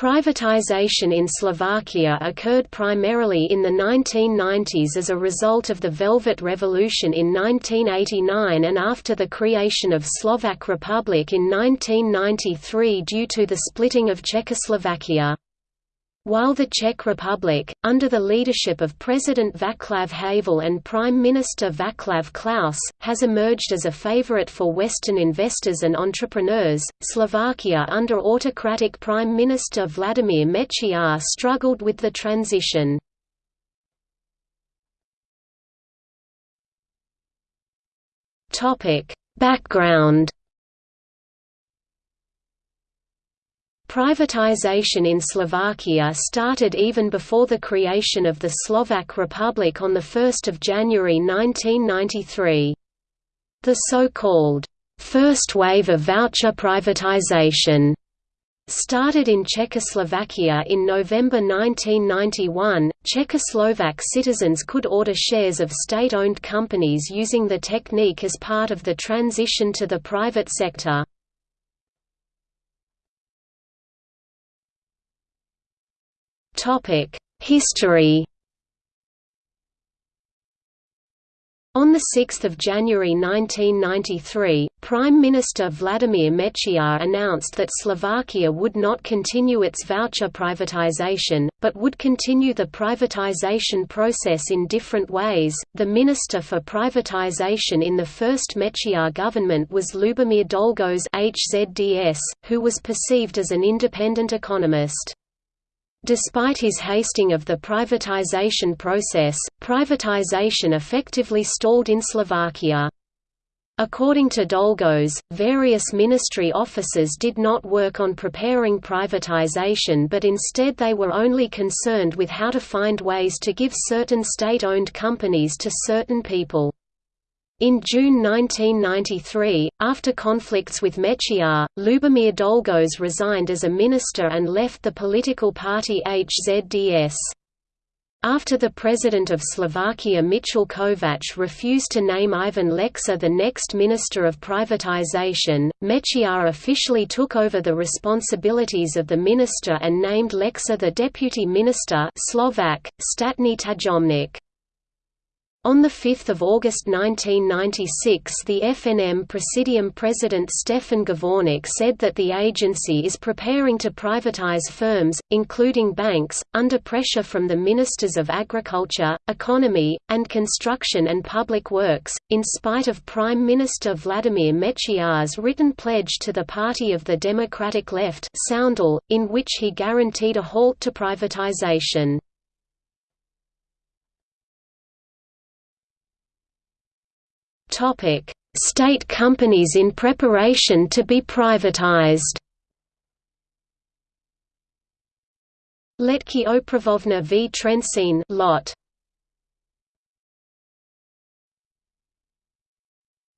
Privatization in Slovakia occurred primarily in the 1990s as a result of the Velvet Revolution in 1989 and after the creation of Slovak Republic in 1993 due to the splitting of Czechoslovakia. While the Czech Republic, under the leadership of President Václav Havel and Prime Minister Václav Klaus, has emerged as a favorite for Western investors and entrepreneurs, Slovakia under autocratic Prime Minister Vladimír Mečiar struggled with the transition. Background Privatization in Slovakia started even before the creation of the Slovak Republic on 1 January 1993. The so-called, first wave of voucher privatization started in Czechoslovakia in November 1991. Czechoslovak citizens could order shares of state owned companies using the technique as part of the transition to the private sector. History On 6 January 1993, Prime Minister Vladimír Mečiar announced that Slovakia would not continue its voucher privatization, but would continue the privatization process in different ways. The Minister for Privatization in the first Mečiar government was Lubomír Dolgos HZDS, who was perceived as an independent economist. Despite his hasting of the privatization process, privatization effectively stalled in Slovakia. According to Dolgos, various ministry officers did not work on preparing privatization but instead they were only concerned with how to find ways to give certain state-owned companies to certain people. In June 1993, after conflicts with Mečiar, Lubomír Dolgos resigned as a minister and left the political party HZDS. After the president of Slovakia Michal Kovač refused to name Ivan Lexa the next Minister of Privatization, Mečiar officially took over the responsibilities of the minister and named Lexa the deputy minister Slovak, Statný tajomník. On 5 August 1996 the FNM Presidium President Stefan Gavornik said that the agency is preparing to privatize firms, including banks, under pressure from the Ministers of Agriculture, Economy, and Construction and Public Works, in spite of Prime Minister Vladimír Mečiar's written pledge to the Party of the Democratic Left in which he guaranteed a halt to privatization. State companies in preparation to be privatized. Letki Opravovna v Trenčín lot.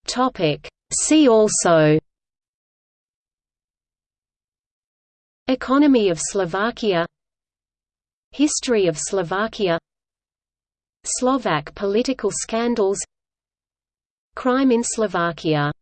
Topic: See also. Economy of Slovakia. History of Slovakia. Slovak political scandals Crime in Slovakia